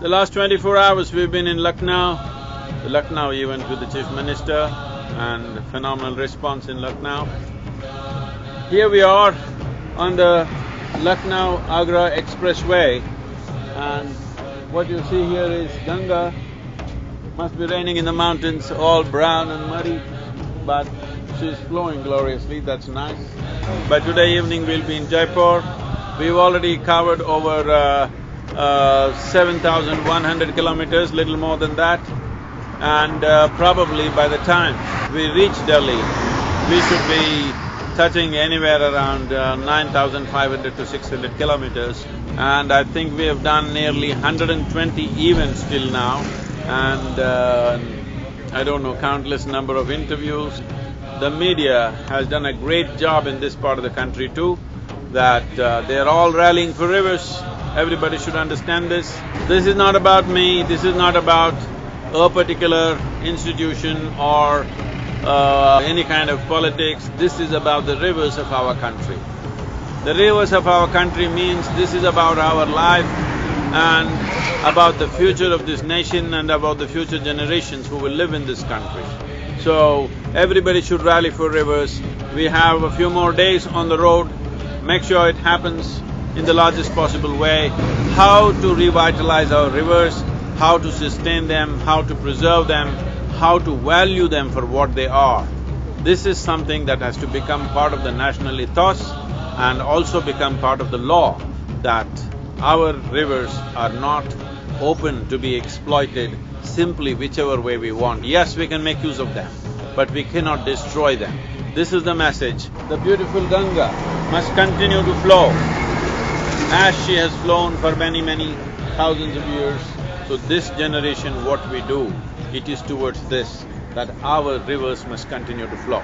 The last twenty-four hours we've been in Lucknow, the Lucknow event with the Chief Minister and phenomenal response in Lucknow. Here we are on the Lucknow-Agra Expressway and what you see here is Ganga. Must be raining in the mountains, all brown and muddy, but she's flowing gloriously, that's nice. By today evening we'll be in Jaipur. We've already covered over uh, uh, 7,100 kilometers, little more than that. And uh, probably by the time we reach Delhi, we should be touching anywhere around uh, 9,500 to 600 kilometers. And I think we have done nearly 120 events till now and uh, I don't know, countless number of interviews. The media has done a great job in this part of the country too, that uh, they're all rallying for rivers. Everybody should understand this. This is not about me, this is not about a particular institution or uh, any kind of politics, this is about the rivers of our country. The rivers of our country means this is about our life and about the future of this nation and about the future generations who will live in this country. So, everybody should rally for rivers. We have a few more days on the road, make sure it happens in the largest possible way, how to revitalize our rivers, how to sustain them, how to preserve them, how to value them for what they are. This is something that has to become part of the national ethos and also become part of the law that our rivers are not open to be exploited simply whichever way we want. Yes, we can make use of them, but we cannot destroy them. This is the message. The beautiful Ganga must continue to flow as she has flown for many, many thousands of years. So this generation, what we do, it is towards this, that our rivers must continue to flow.